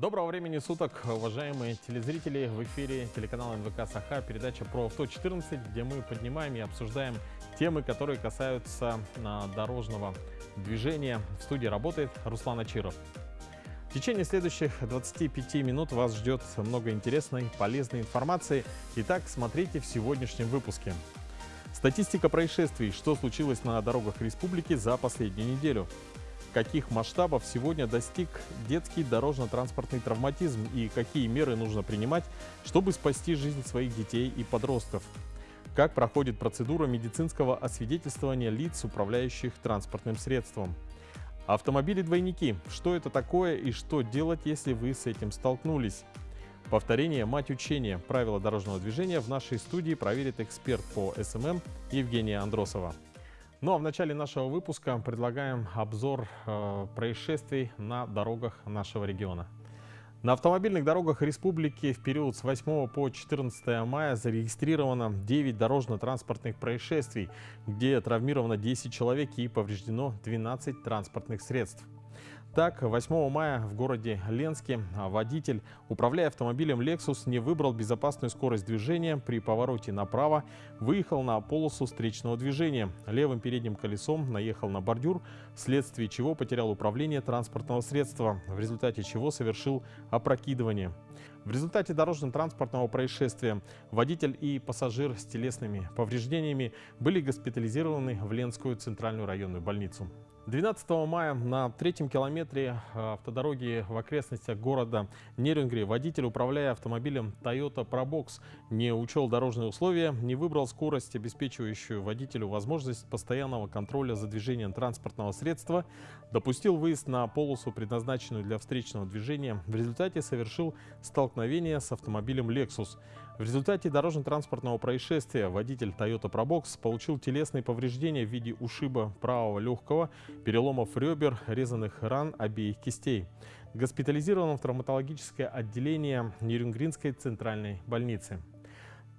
Доброго времени суток, уважаемые телезрители! В эфире телеканала НВК Саха, передача про авто 14, где мы поднимаем и обсуждаем темы, которые касаются а, дорожного движения. В студии работает Руслан Ачиров. В течение следующих 25 минут вас ждет много интересной, полезной информации. Итак, смотрите в сегодняшнем выпуске. Статистика происшествий. Что случилось на дорогах республики за последнюю неделю? Каких масштабов сегодня достиг детский дорожно-транспортный травматизм и какие меры нужно принимать, чтобы спасти жизнь своих детей и подростков. Как проходит процедура медицинского освидетельствования лиц, управляющих транспортным средством. Автомобили-двойники. Что это такое и что делать, если вы с этим столкнулись? Повторение – мать учения. Правила дорожного движения в нашей студии проверит эксперт по SMM Евгения Андросова. Ну а в начале нашего выпуска предлагаем обзор э, происшествий на дорогах нашего региона. На автомобильных дорогах республики в период с 8 по 14 мая зарегистрировано 9 дорожно-транспортных происшествий, где травмировано 10 человек и повреждено 12 транспортных средств. Так, 8 мая в городе Ленске водитель, управляя автомобилем Lexus, не выбрал безопасную скорость движения. При повороте направо выехал на полосу встречного движения. Левым передним колесом наехал на бордюр, вследствие чего потерял управление транспортного средства, в результате чего совершил опрокидывание. В результате дорожно-транспортного происшествия водитель и пассажир с телесными повреждениями были госпитализированы в Ленскую центральную районную больницу. 12 мая на третьем километре э, автодороги в окрестностях города Нерюнгри водитель, управляя автомобилем Toyota Probox, не учел дорожные условия, не выбрал скорость, обеспечивающую водителю возможность постоянного контроля за движением транспортного средства, допустил выезд на полосу, предназначенную для встречного движения, в результате совершил столкновение с автомобилем Lexus. В результате дорожно-транспортного происшествия водитель Toyota Probox получил телесные повреждения в виде ушиба правого легкого, переломов ребер, резанных ран обеих кистей. Госпитализирован в травматологическое отделение Нерюнгринской центральной больницы.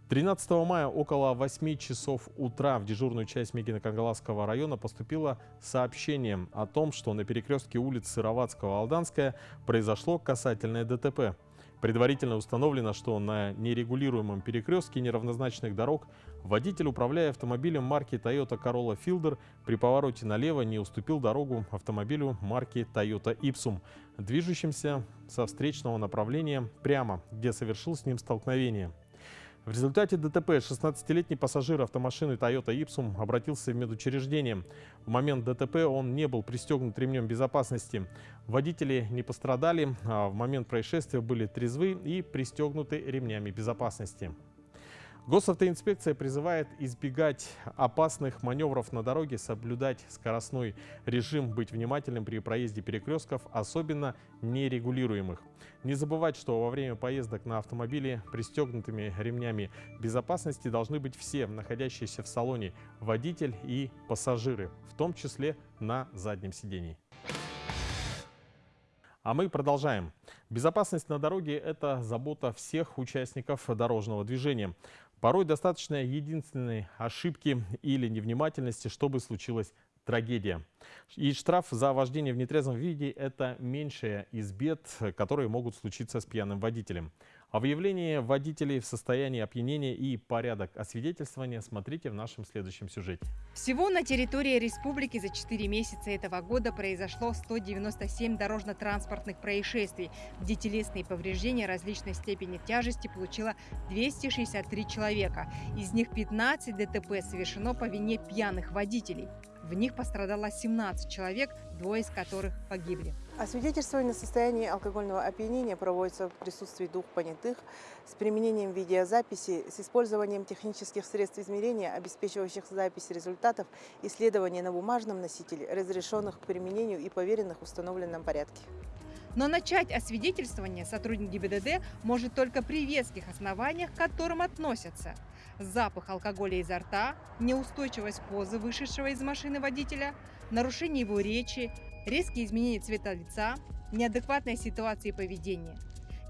13 мая около 8 часов утра в дежурную часть Мегино-Кангаласского района поступило сообщение о том, что на перекрестке улиц Сыроватского-Алданская произошло касательное ДТП. Предварительно установлено, что на нерегулируемом перекрестке неравнозначных дорог водитель, управляя автомобилем марки Toyota Corolla Fielder, при повороте налево не уступил дорогу автомобилю марки Toyota Ipsum, движущимся со встречного направления прямо, где совершил с ним столкновение. В результате ДТП 16-летний пассажир автомашины Toyota Ipsum обратился в медучреждение. В момент ДТП он не был пристегнут ремнем безопасности. Водители не пострадали, а в момент происшествия были трезвы и пристегнуты ремнями безопасности. Госавтоинспекция призывает избегать опасных маневров на дороге, соблюдать скоростной режим, быть внимательным при проезде перекрестков, особенно нерегулируемых. Не забывать, что во время поездок на автомобиле пристегнутыми ремнями безопасности должны быть все находящиеся в салоне водитель и пассажиры, в том числе на заднем сидении. А мы продолжаем. Безопасность на дороге – это забота всех участников дорожного движения. Порой достаточно единственной ошибки или невнимательности, чтобы случилась трагедия. И штраф за вождение в нетрезвом виде – это меньшая из бед, которые могут случиться с пьяным водителем. О выявлении водителей в состоянии опьянения и порядок освидетельствования смотрите в нашем следующем сюжете. Всего на территории республики за 4 месяца этого года произошло 197 дорожно-транспортных происшествий, где телесные повреждения различной степени тяжести получило 263 человека. Из них 15 ДТП совершено по вине пьяных водителей. В них пострадало 17 человек, двое из которых погибли. Освидетельствование состояния алкогольного опьянения проводится в присутствии двух понятых с применением видеозаписи, с использованием технических средств измерения, обеспечивающих запись результатов исследования на бумажном носителе, разрешенных к применению и поверенных в установленном порядке. Но начать освидетельствование сотрудник ГИБДД может только при веских основаниях, к которым относятся – запах алкоголя изо рта, неустойчивость позы вышедшего из машины водителя, нарушение его речи, резкие изменения цвета лица, неадекватная ситуация и поведение.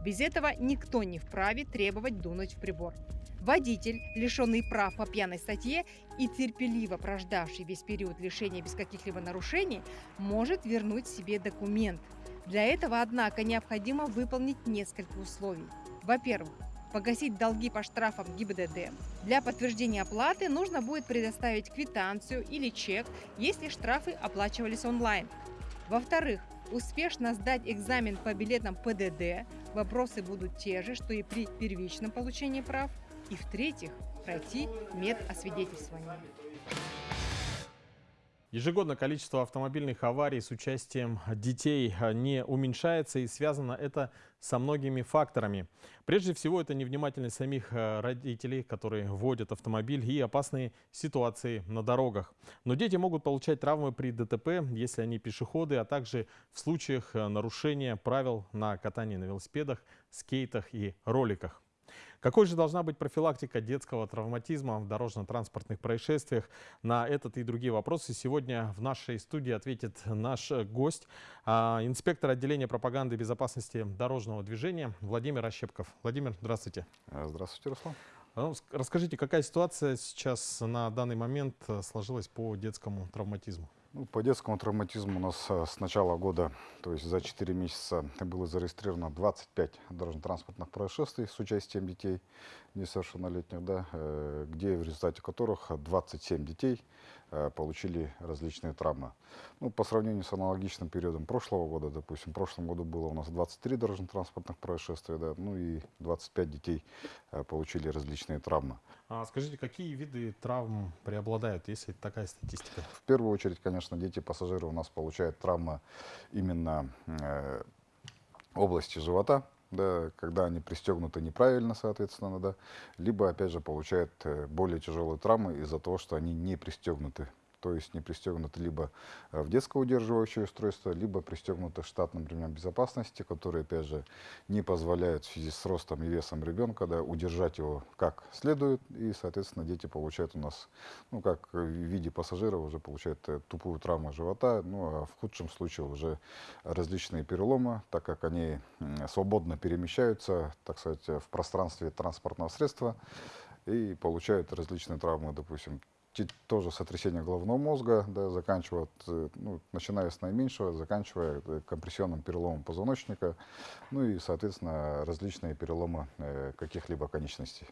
Без этого никто не вправе требовать дунуть в прибор. Водитель, лишенный прав по пьяной статье и терпеливо прождавший весь период лишения без каких-либо нарушений, может вернуть себе документ. Для этого, однако, необходимо выполнить несколько условий. Во-первых, погасить долги по штрафам ГИБДД. Для подтверждения оплаты нужно будет предоставить квитанцию или чек, если штрафы оплачивались онлайн. Во-вторых, успешно сдать экзамен по билетам ПДД. Вопросы будут те же, что и при первичном получении прав. И в-третьих, пройти медосвидетельствование. Ежегодно количество автомобильных аварий с участием детей а, не уменьшается и связано это со многими факторами. Прежде всего это невнимательность самих а, родителей, которые водят автомобиль и опасные ситуации на дорогах. Но дети могут получать травмы при ДТП, если они пешеходы, а также в случаях а, нарушения правил на катании на велосипедах, скейтах и роликах. Какой же должна быть профилактика детского травматизма в дорожно-транспортных происшествиях? На этот и другие вопросы сегодня в нашей студии ответит наш гость, а, инспектор отделения пропаганды безопасности дорожного движения Владимир Ощепков. Владимир, здравствуйте. А, здравствуйте, Руслан. Ну, расскажите, какая ситуация сейчас на данный момент сложилась по детскому травматизму? Ну, по детскому травматизму у нас э, с начала года, то есть за 4 месяца, было зарегистрировано 25 дорожно-транспортных происшествий с участием детей несовершеннолетних, да, э, где в результате которых 27 детей получили различные травмы. Ну, по сравнению с аналогичным периодом прошлого года, допустим, в прошлом году было у нас 23 дорожно-транспортных происшествия, да, ну и 25 детей э, получили различные травмы. А скажите, какие виды травм преобладают, если такая статистика? В первую очередь, конечно, дети-пассажиры у нас получают травмы именно э, области живота, да, когда они пристегнуты неправильно, соответственно, да, либо, опять же, получают э, более тяжелые травмы из-за того, что они не пристегнуты то есть не пристегнуты либо э, в детское удерживающее устройство, либо пристегнуты штатным ремнем безопасности, которые, опять же, не позволяют в связи с ростом и весом ребенка да, удержать его как следует, и, соответственно, дети получают у нас, ну, как в виде пассажиров, уже получают э, тупую травму живота, ну, а в худшем случае уже различные переломы, так как они свободно перемещаются, так сказать, в пространстве транспортного средства, и получают различные травмы, допустим, тоже сотрясение головного мозга, да, заканчивая, э, ну, начиная с наименьшего, заканчивая э, компрессионным переломом позвоночника, ну и, соответственно, различные переломы э, каких-либо конечностей.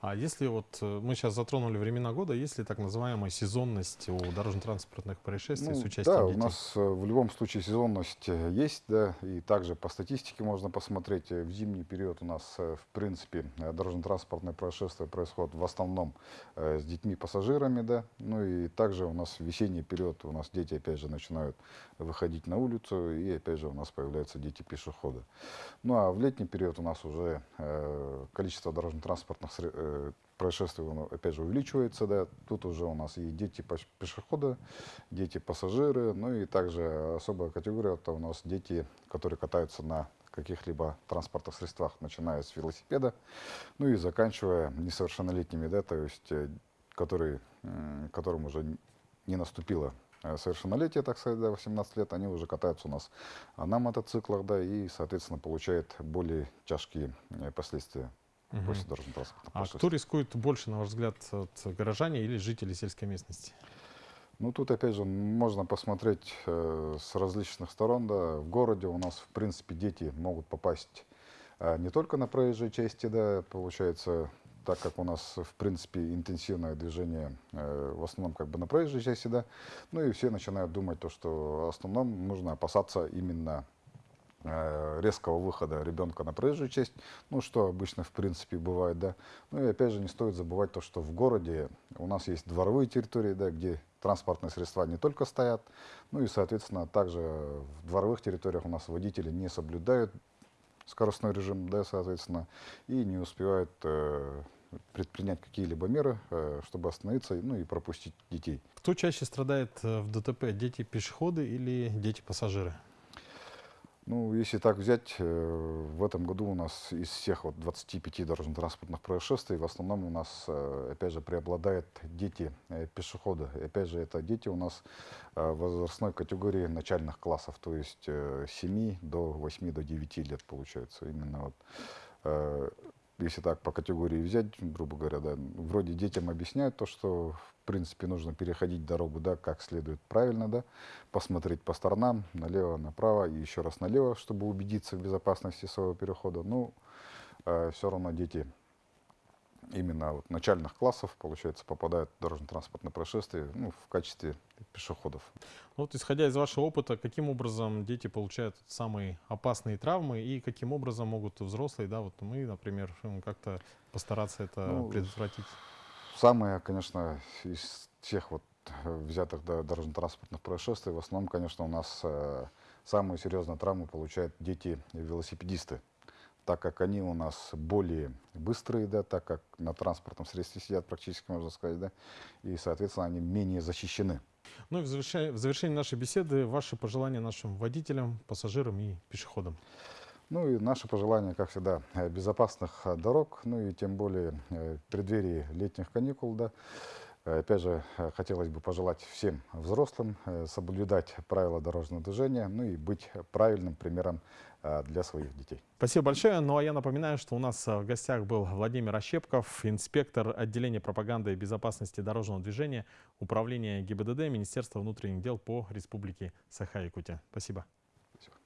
А если вот э, мы сейчас затронули времена года, есть ли так называемая сезонность у дорожно-транспортных происшествий ну, с участием да, детей? у нас э, в любом случае сезонность э, есть, да, и также по статистике можно посмотреть. В зимний период у нас, в принципе, дорожно-транспортные происшествия происходят в основном с детьми-пассажирами, да, ну и также у нас в весенний период у нас дети, опять же, начинают выходить на улицу, и опять же у нас появляются дети-пешеходы. Ну а в летний период у нас уже количество дорожно-транспортных транспортных э, происшествий, он, опять же, увеличивается, да, тут уже у нас и дети пешеходы, дети пассажиры, ну и также особая категория, это у нас дети, которые катаются на каких-либо транспортных средствах, начиная с велосипеда, ну и заканчивая несовершеннолетними, да, то есть, э, которые, которым уже не наступило э, совершеннолетие, так сказать, да, 18 лет, они уже катаются у нас на мотоциклах, да, и, соответственно, получают более тяжкие последствия угу. после дорожно-транспортного А кто рискует больше, на ваш взгляд, от горожане или жители сельской местности? Ну, тут, опять же, можно посмотреть э, с различных сторон. Да. В городе у нас, в принципе, дети могут попасть э, не только на проезжей части, да, получается, так как у нас, в принципе, интенсивное движение э, в основном как бы на проезжей части, да, ну и все начинают думать то, что в основном нужно опасаться именно резкого выхода ребенка на проезжую часть, ну, что обычно, в принципе, бывает, да. Ну, и опять же, не стоит забывать то, что в городе у нас есть дворовые территории, да, где транспортные средства не только стоят, ну и, соответственно, также в дворовых территориях у нас водители не соблюдают скоростной режим, да, соответственно, и не успевают э, предпринять какие-либо меры, э, чтобы остановиться ну, и пропустить детей. Кто чаще страдает э, в ДТП, дети-пешеходы или дети-пассажиры? Ну, если так взять, э, в этом году у нас из всех вот 25 дорожно-транспортных происшествий в основном у нас, э, опять же, преобладают дети э, пешеходы. Опять же, это дети у нас возрастной категории начальных классов, то есть 7 до 8 до 9 лет получается. Именно вот если так по категории взять, грубо говоря, да, вроде детям объясняют то, что в принципе нужно переходить дорогу, да, как следует правильно, да, посмотреть по сторонам, налево, направо и еще раз налево, чтобы убедиться в безопасности своего перехода. Ну, э, все равно дети именно вот начальных классов, получается, попадают в дорожно-транспортное происшествие ну, в качестве пешеходов. Ну вот, исходя из вашего опыта, каким образом дети получают самые опасные травмы и каким образом могут взрослые, да, вот мы, например, как-то постараться это ну, предотвратить? Самое, конечно, из всех вот взятых да, дорожно-транспортных происшествий, в основном, конечно, у нас э, самые серьезные травмы получают дети-велосипедисты так как они у нас более быстрые, да, так как на транспортном средстве сидят практически, можно сказать, да, и, соответственно, они менее защищены. Ну и в завершении, в завершении нашей беседы ваши пожелания нашим водителям, пассажирам и пешеходам. Ну и наши пожелания, как всегда, э, безопасных э, дорог, ну и тем более э, в преддверии летних каникул, да, Опять же, хотелось бы пожелать всем взрослым соблюдать правила дорожного движения, ну и быть правильным примером Э, для своих детей. Спасибо большое. Ну а я напоминаю, что у нас э, в гостях был Владимир Ощепков, инспектор отделения пропаганды и безопасности дорожного движения Управления ГИБДД Министерства внутренних дел по Республике Саха-Якутия. Спасибо. Спасибо.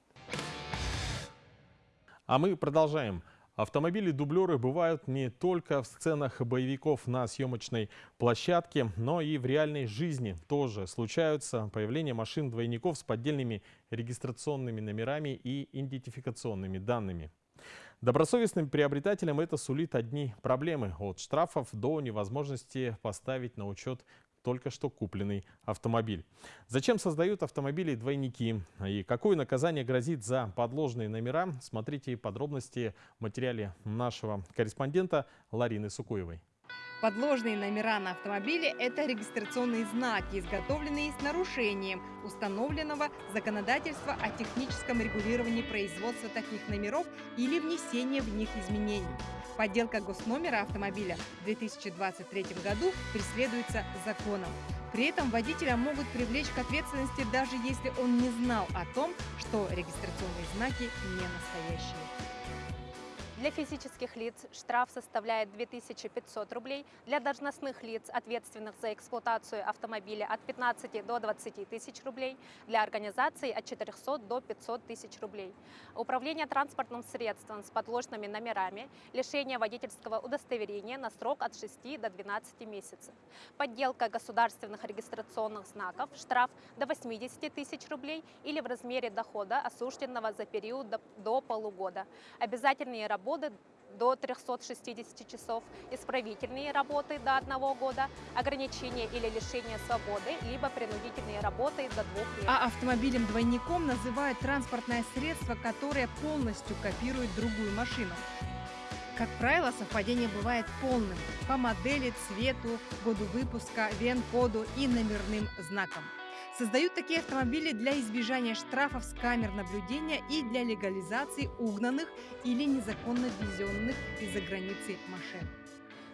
А мы продолжаем. Автомобили-дублеры бывают не только в сценах боевиков на съемочной площадке, но и в реальной жизни тоже случаются появление машин-двойников с поддельными регистрационными номерами и идентификационными данными. Добросовестным приобретателям это сулит одни проблемы – от штрафов до невозможности поставить на учет только что купленный автомобиль. Зачем создают автомобили двойники и какое наказание грозит за подложные номера, смотрите подробности в материале нашего корреспондента Ларины Сукуевой. Подложные номера на автомобиле – это регистрационные знаки, изготовленные с нарушением установленного законодательства о техническом регулировании производства таких номеров или внесения в них изменений. Подделка госномера автомобиля в 2023 году преследуется законом. При этом водителя могут привлечь к ответственности, даже если он не знал о том, что регистрационные знаки не настоящие. Для физических лиц штраф составляет 2500 рублей, для должностных лиц, ответственных за эксплуатацию автомобиля, от 15 до 20 тысяч рублей, для организаций от 400 до 500 тысяч рублей. Управление транспортным средством с подложными номерами, лишение водительского удостоверения на срок от 6 до 12 месяцев. Подделка государственных регистрационных знаков, штраф до 80 тысяч рублей или в размере дохода, осужденного за период до, полугода. Обязательные работы работы до 360 часов, исправительные работы до одного года, ограничение или лишение свободы, либо принудительные работы до двух лет. А автомобилем-двойником называют транспортное средство, которое полностью копирует другую машину. Как правило, совпадение бывает полным по модели, цвету, году выпуска, ВЕН-коду и номерным знакам. Создают такие автомобили для избежания штрафов с камер наблюдения и для легализации угнанных или незаконно ввезенных из-за границы машин.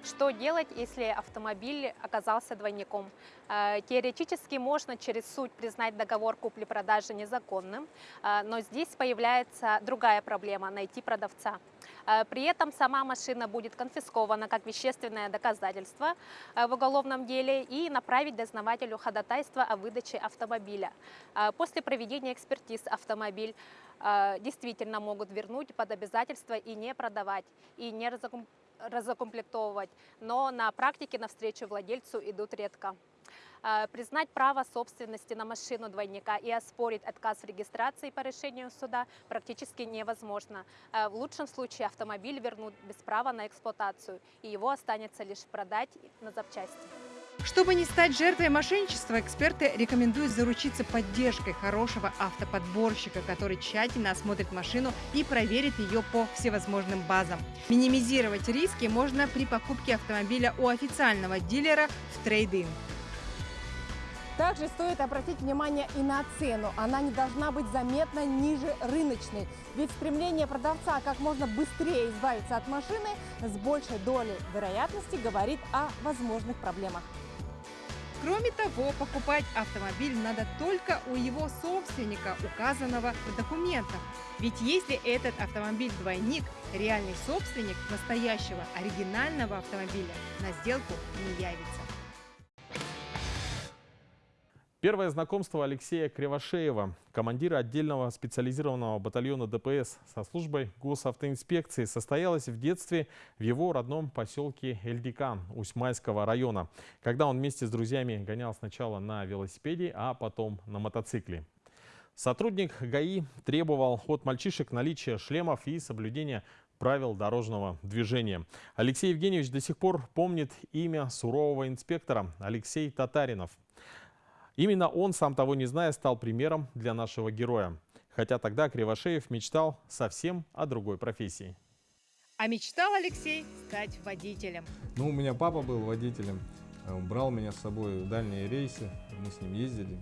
Что делать, если автомобиль оказался двойником? Э, теоретически можно через суд признать договор купли-продажи незаконным, э, но здесь появляется другая проблема – найти продавца. Э, при этом сама машина будет конфискована как вещественное доказательство в уголовном деле и направить дознавателю ходатайство о выдаче автомобиля. После проведения экспертиз автомобиль действительно могут вернуть под обязательство и не продавать, и не разукомплектовывать, но на практике навстречу владельцу идут редко. Э, признать право собственности на машину двойника и оспорить отказ в регистрации по решению суда практически невозможно. Э, в лучшем случае автомобиль вернут без права на эксплуатацию, и его останется лишь продать на запчасти. Чтобы не стать жертвой мошенничества, эксперты рекомендуют заручиться поддержкой хорошего автоподборщика, который тщательно осмотрит машину и проверит ее по всевозможным базам. Минимизировать риски можно при покупке автомобиля у официального дилера в трейдинг. Также стоит обратить внимание и на цену. Она не должна быть заметно ниже рыночной. Ведь стремление продавца как можно быстрее избавиться от машины с большей долей вероятности говорит о возможных проблемах. Кроме того, покупать автомобиль надо только у его собственника, указанного в документах. Ведь если этот автомобиль двойник, реальный собственник настоящего оригинального автомобиля на сделку не явится. Первое знакомство Алексея Кривошеева, командира отдельного специализированного батальона ДПС со службой госавтоинспекции, состоялось в детстве в его родном поселке Эльдикан Усьмайского района, когда он вместе с друзьями гонял сначала на велосипеде, а потом на мотоцикле. Сотрудник ГАИ требовал от мальчишек наличия шлемов и соблюдения правил дорожного движения. Алексей Евгеньевич до сих пор помнит имя сурового инспектора Алексей Татаринов. Именно он, сам того не зная, стал примером для нашего героя. Хотя тогда Кривошеев мечтал совсем о другой профессии. А мечтал Алексей стать водителем. Ну, у меня папа был водителем, он брал меня с собой в дальние рейсы, мы с ним ездили,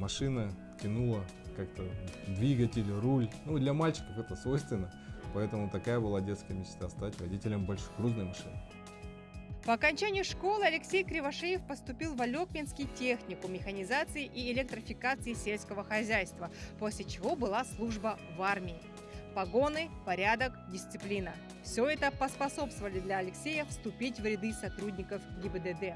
машина тянула как-то двигатель, руль. Ну, для мальчиков это свойственно, поэтому такая была детская мечта стать водителем большекрузной машины. По окончанию школы Алексей Кривошеев поступил в Алекминский техникум механизации и электрификации сельского хозяйства, после чего была служба в армии. Погоны, порядок, дисциплина. Все это поспособствовали для Алексея вступить в ряды сотрудников ГИБДД.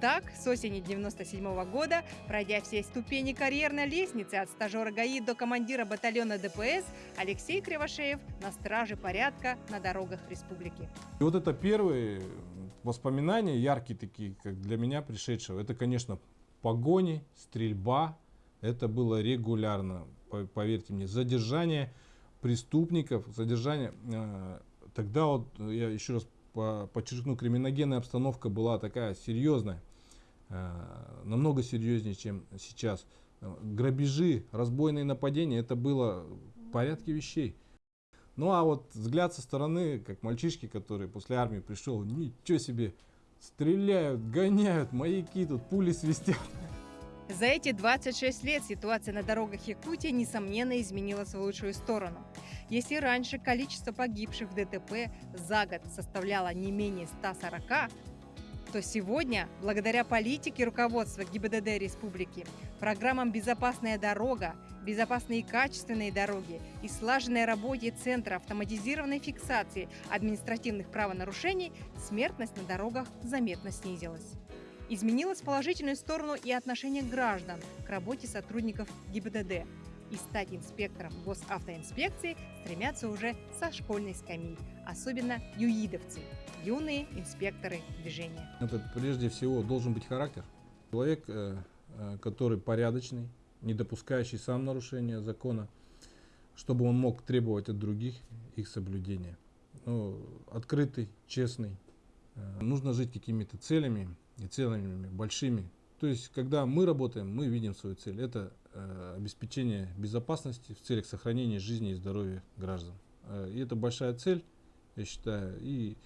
Так, с осени 97 года, пройдя все ступени карьерной лестницы от стажера ГАИ до командира батальона ДПС, Алексей Кривошеев на страже порядка на дорогах республики. И вот это первые воспоминания, яркие такие, как для меня пришедшего, это, конечно, погони, стрельба, это было регулярно, поверьте мне, задержание преступников, задержание, э, тогда вот, я еще раз подчеркну, криминогенная обстановка была такая серьезная. Э, намного серьезнее, чем сейчас. Э, грабежи, разбойные нападения, это было в порядке вещей. Ну а вот взгляд со стороны, как мальчишки, который после армии пришел, ничего себе, стреляют, гоняют, маяки тут, пули свистят. За эти 26 лет ситуация на дорогах Якутии, несомненно, изменилась в лучшую сторону. Если раньше количество погибших в ДТП за год составляло не менее 140, то сегодня, благодаря политике руководства ГИБДД республики, программам «Безопасная дорога», «Безопасные и качественные дороги» и слаженной работе Центра автоматизированной фиксации административных правонарушений, смертность на дорогах заметно снизилась. Изменилось положительную сторону и отношение граждан к работе сотрудников ГИБДД – и стать инспектором госавтоинспекции стремятся уже со школьной скамьи, особенно юидовцы, юные инспекторы движения. Это прежде всего должен быть характер. Человек, э, э, который порядочный, не допускающий сам нарушения закона, чтобы он мог требовать от других их соблюдения. Ну, открытый, честный. Э, нужно жить какими-то целями и целями большими. То есть, когда мы работаем, мы видим свою цель. Это Э, обеспечения безопасности в целях сохранения жизни и здоровья граждан. Э, и это большая цель, я считаю. И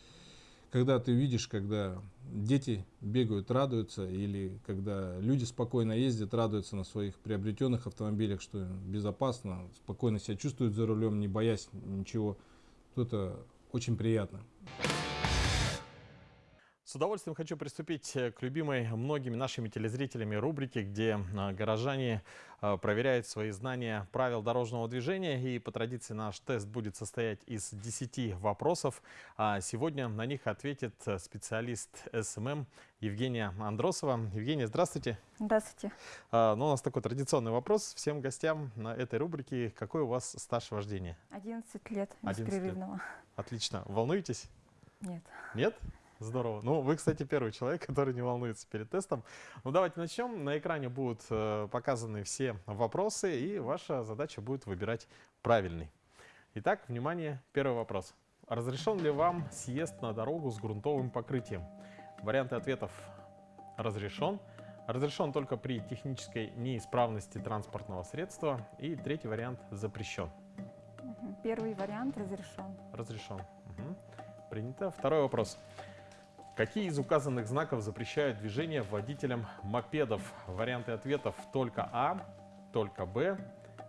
когда ты видишь, когда дети бегают, радуются, или когда люди спокойно ездят, радуются на своих приобретенных автомобилях, что безопасно, спокойно себя чувствуют за рулем, не боясь ничего, то это очень приятно. С удовольствием хочу приступить э, к любимой многими нашими телезрителями рубрике, где а, горожане а, проверяют свои знания правил дорожного движения. И по традиции наш тест будет состоять из 10 вопросов. А сегодня на них ответит э, специалист SMM Евгения Андросова. Евгения, здравствуйте. Здравствуйте. Ну, у нас такой традиционный вопрос всем гостям на этой рубрике. Какой у вас стаж вождения? 11 лет 11 беспрерывного. Лет. Отлично. Волнуетесь? Нет. Нет? Здорово. Ну, вы, кстати, первый человек, который не волнуется перед тестом. Ну, давайте начнем. На экране будут э, показаны все вопросы, и ваша задача будет выбирать правильный. Итак, внимание, первый вопрос. Разрешен ли вам съезд на дорогу с грунтовым покрытием? Варианты ответов разрешен. Разрешен только при технической неисправности транспортного средства. И третий вариант запрещен. Первый вариант разрешен. Разрешен. Угу. Принято. Второй вопрос. Какие из указанных знаков запрещают движение водителям мопедов? Варианты ответов только А, только Б,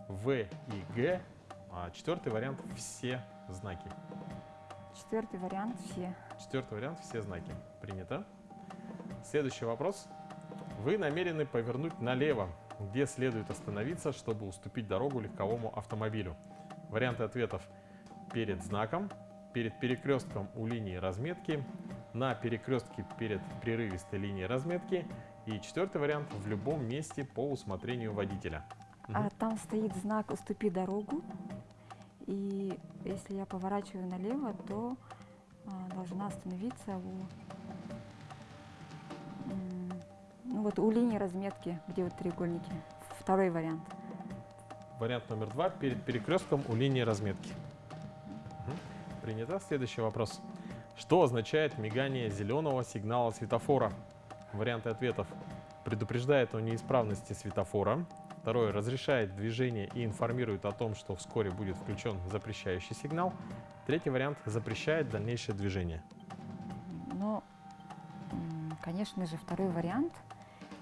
В и Г. А четвертый вариант – все знаки. Четвертый вариант – все. Четвертый вариант – все знаки. Принято. Следующий вопрос. Вы намерены повернуть налево, где следует остановиться, чтобы уступить дорогу легковому автомобилю. Варианты ответов перед знаком, перед перекрестком у линии разметки, на перекрестке перед прерывистой линией разметки и четвертый вариант в любом месте по усмотрению водителя. А Мгм. там стоит знак «Уступи дорогу». И если я поворачиваю налево, то а, должна остановиться у, ну вот у линии разметки, где вот треугольники. Второй вариант. Вариант номер два перед перекрестком у линии разметки. Мгм. Принято. Следующий вопрос. Что означает мигание зеленого сигнала светофора? Варианты ответов. Предупреждает о неисправности светофора. Второе. Разрешает движение и информирует о том, что вскоре будет включен запрещающий сигнал. Третий вариант. Запрещает дальнейшее движение. М, конечно же, второй вариант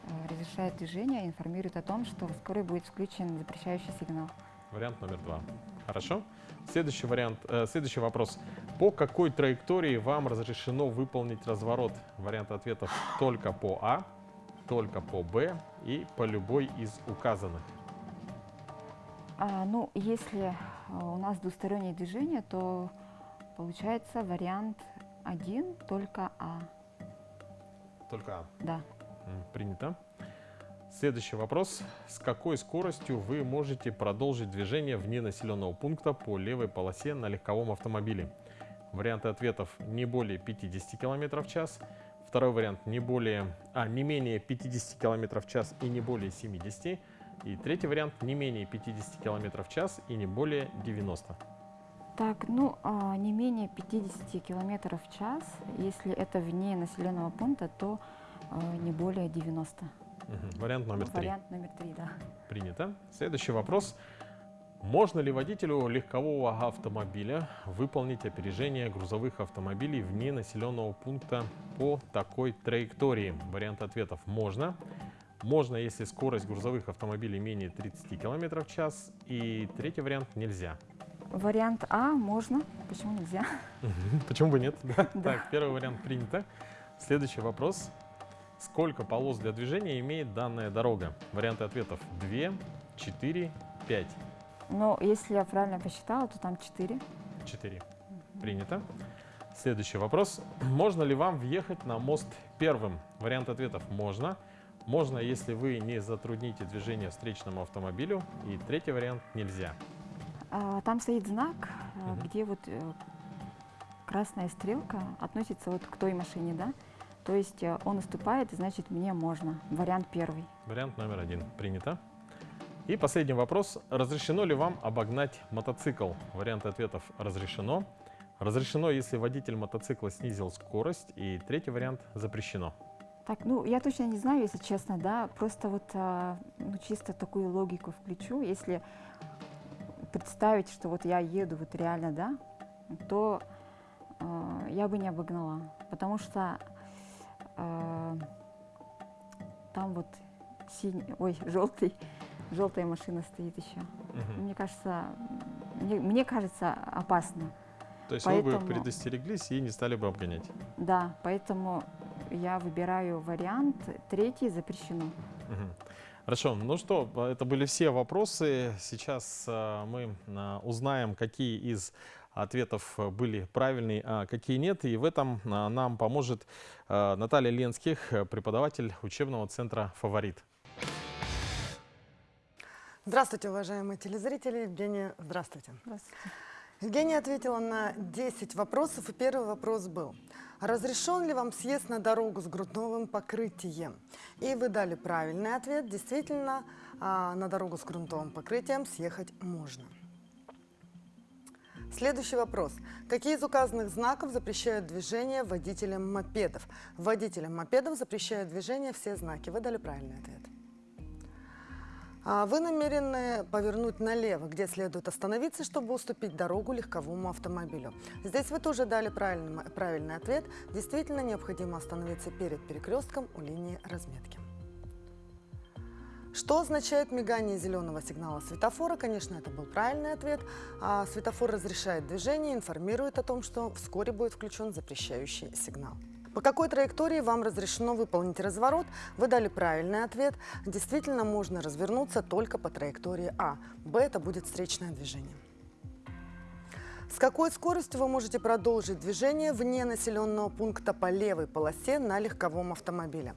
э, разрешает движение, и информирует о том, что вскоре будет включен запрещающий сигнал. Вариант номер два. Хорошо. Следующий вариант, э, следующий вопрос. По какой траектории вам разрешено выполнить разворот? Варианты ответов только по А, только по Б и по любой из указанных. А, ну, если а, у нас двустороннее движение, то получается вариант один, только А. Только А. Да. Принято. Следующий вопрос. С какой скоростью вы можете продолжить движение вне населенного пункта по левой полосе на легковом автомобиле? Варианты ответов не более 50 км в час. Второй вариант не более, а, не менее 50 км в час и не более 70. И третий вариант не менее 50 км в час и не более 90. Так, ну, а, не менее 50 километров в час. Если это вне населенного пункта, то а, не более 90. Мгм. Вариант номер три. Вариант номер три, да. Принято. Следующий вопрос. Можно ли водителю легкового автомобиля выполнить опережение грузовых автомобилей вне населенного пункта по такой траектории? Вариант ответов можно. Можно, если скорость грузовых автомобилей менее 30 км в час. И третий вариант нельзя. Вариант А можно. Почему нельзя? Почему бы нет? Да. Да. Так, первый вариант принято. Следующий вопрос. Сколько полос для движения имеет данная дорога? Варианты ответов 2, 4, 5. Но если я правильно посчитала, то там 4. 4. Принято. Следующий вопрос. Можно ли вам въехать на мост первым? Вариант ответов можно. Можно, если вы не затрудните движение встречному автомобилю. И третий вариант нельзя. А, Там стоит знак, Мгм. где вот э, красная стрелка относится вот к той машине, да? То есть э, он уступает, значит, мне можно. Вариант первый. Вариант номер один. Принято. И последний вопрос. Разрешено ли вам обогнать мотоцикл? Варианты ответов разрешено. Разрешено, если водитель мотоцикла снизил скорость. И третий вариант запрещено. Так, ну, я точно не знаю, если честно, да, просто вот а, ну, чисто такую логику включу. Если представить, что вот я еду вот реально, да, то а, я бы не обогнала, потому что а, там вот синий, ой, желтый, желтая машина стоит еще. Мгм. Мне кажется, мне, мне кажется опасно. То есть вы бы Поэтому- предостереглись и не стали бы обгонять. Да, поэтому я выбираю вариант третий запрещено. Мгм. Хорошо, ну что, это были все вопросы. Сейчас э, мы э, узнаем, какие из ответов были правильные, а какие нет. И в этом э, нам поможет Наталья Ленских, преподаватель учебного центра «Фаворит». Здравствуйте, уважаемые телезрители. Евгения, здравствуйте. Здравствуйте. Евгения ответила на 10 вопросов, и первый вопрос был. Разрешен ли вам съезд на дорогу с грунтовым покрытием? И вы дали правильный ответ. Действительно, а, на дорогу с грунтовым покрытием съехать можно. Следующий вопрос. Какие из указанных знаков запрещают движение водителям мопедов? Водителям мопедов запрещают движение все знаки. Вы дали правильный ответ. А Вы намерены повернуть налево, где следует остановиться, чтобы уступить дорогу легковому автомобилю. Здесь вы тоже дали правильный, правильный ответ. Действительно необходимо остановиться перед перекрестком у линии разметки. Что означает мигание зеленого сигнала светофора? Конечно, это был правильный ответ. А светофор разрешает движение, информирует о том, что вскоре будет включен запрещающий сигнал. По какой траектории вам разрешено выполнить разворот? Вы дали правильный ответ. Действительно, можно развернуться только по траектории А. Б – это будет встречное движение. С какой скоростью вы можете продолжить движение вне населенного пункта по левой полосе на легковом автомобиле?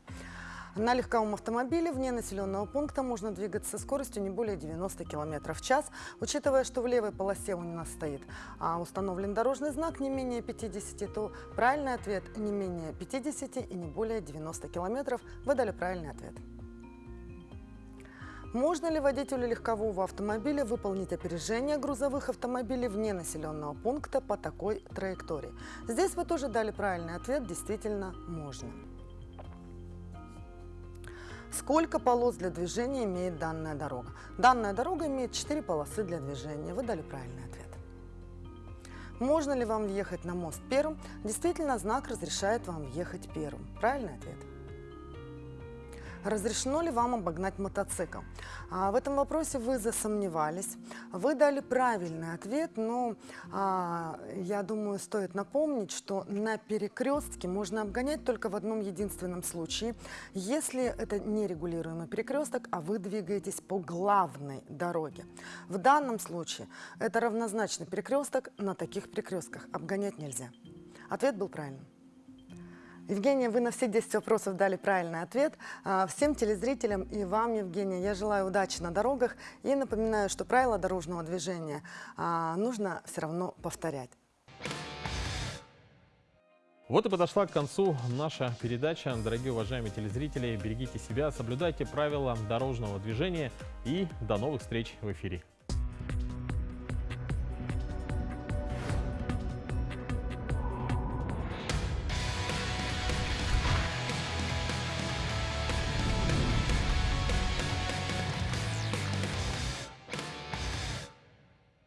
На легковом автомобиле вне населенного пункта можно двигаться со скоростью не более 90 км в час, учитывая, что в левой полосе у нас стоит а, установлен дорожный знак не менее 50, то правильный ответ не менее 50 и не более 90 км. Вы дали правильный ответ. Можно ли водителю легкового автомобиля выполнить опережение грузовых автомобилей вне населенного пункта по такой траектории? Здесь вы тоже дали правильный ответ, действительно можно. Сколько полос для движения имеет данная дорога? Данная дорога имеет 4 полосы для движения. Вы дали правильный ответ. Можно ли вам въехать на мост первым? Действительно, знак разрешает вам въехать первым. Правильный ответ. Разрешено ли вам обогнать мотоцикл? А, в этом вопросе вы засомневались. Вы дали правильный ответ, но а, я думаю, стоит напомнить, что на перекрестке можно обгонять только в одном единственном случае, если это нерегулируемый перекресток, а вы двигаетесь по главной дороге. В данном случае это равнозначный перекресток, на таких перекрестках обгонять нельзя. Ответ был правильным. Евгения, вы на все 10 вопросов дали правильный ответ. А, всем телезрителям и вам, Евгения, я желаю удачи на дорогах и напоминаю, что правила дорожного движения а, нужно все равно повторять. Вот и подошла к концу наша передача. Дорогие уважаемые телезрители, берегите себя, соблюдайте правила дорожного движения и до новых встреч в эфире.